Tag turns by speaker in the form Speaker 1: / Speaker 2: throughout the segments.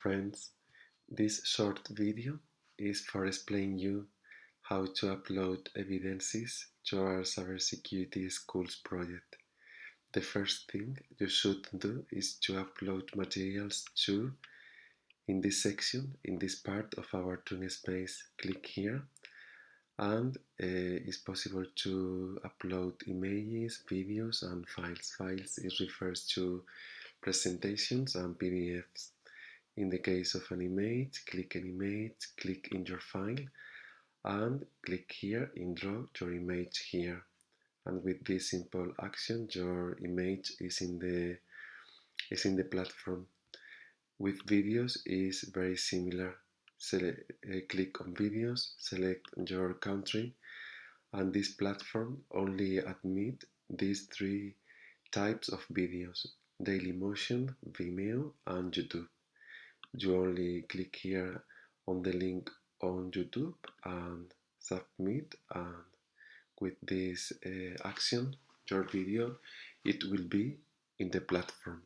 Speaker 1: Friends, this short video is for explaining you how to upload evidences to our cybersecurity schools project. The first thing you should do is to upload materials to, in this section, in this part of our space, click here and uh, it's possible to upload images, videos and files. Files it refers to presentations and PDFs. In the case of Animate, click Animate, click in your file and click here in draw your image here. And with this simple action, your image is in the is in the platform. With videos is very similar. Select, uh, click on videos, select your country, and this platform only admit these three types of videos: Dailymotion, Vimeo, and YouTube you only click here on the link on YouTube and submit and with this uh, action your video it will be in the platform.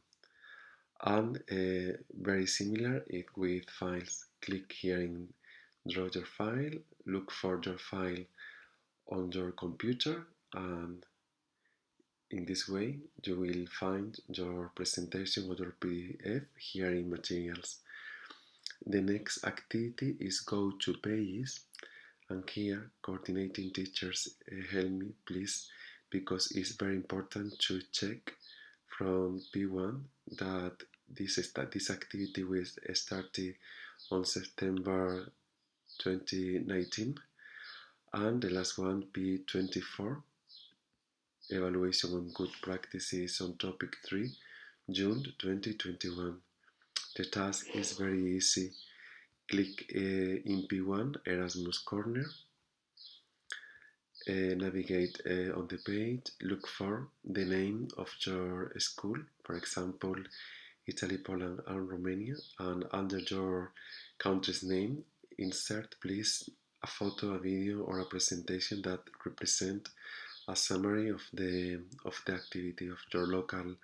Speaker 1: And uh, very similar it with files click here in draw your file look for your file on your computer and in this way you will find your presentation or your PDF here in materials. The next activity is go to pages and here coordinating teachers uh, help me please because it's very important to check from P1 that this, this activity will start on September 2019 and the last one P24 evaluation on good practices on topic 3 June 2021 the task is very easy. Click uh, in P1 Erasmus Corner, uh, navigate uh, on the page, look for the name of your school, for example, Italy, Poland, and Romania, and under your country's name, insert please a photo, a video, or a presentation that represent a summary of the of the activity of your local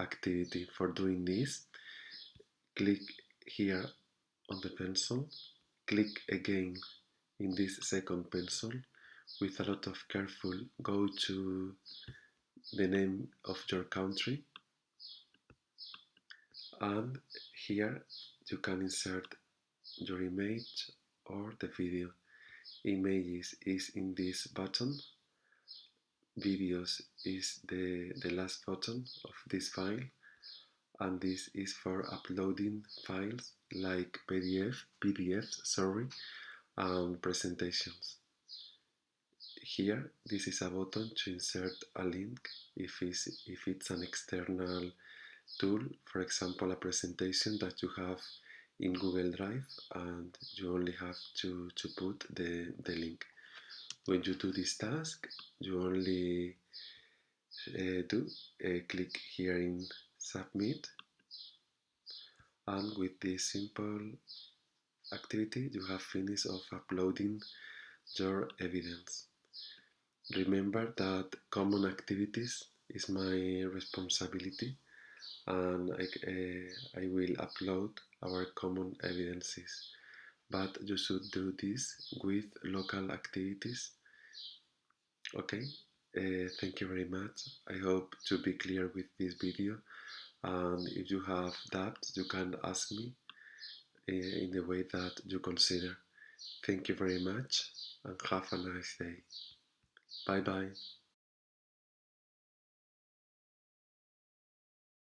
Speaker 1: activity. For doing this, click here on the pencil, click again in this second pencil with a lot of careful go to the name of your country. And here you can insert your image or the video. Images is in this button videos is the the last button of this file and this is for uploading files like PDF, PDFs, sorry, and presentations. Here, this is a button to insert a link if it's, if it's an external tool, for example, a presentation that you have in Google Drive and you only have to, to put the, the link. When you do this task, you only uh, do uh, click here in submit and with this simple activity you have finished of uploading your evidence. Remember that common activities is my responsibility and I, uh, I will upload our common evidences but you should do this with local activities okay uh, thank you very much I hope to be clear with this video and if you have doubts you can ask me eh, in the way that you consider. Thank you very much and have a nice day. Bye bye.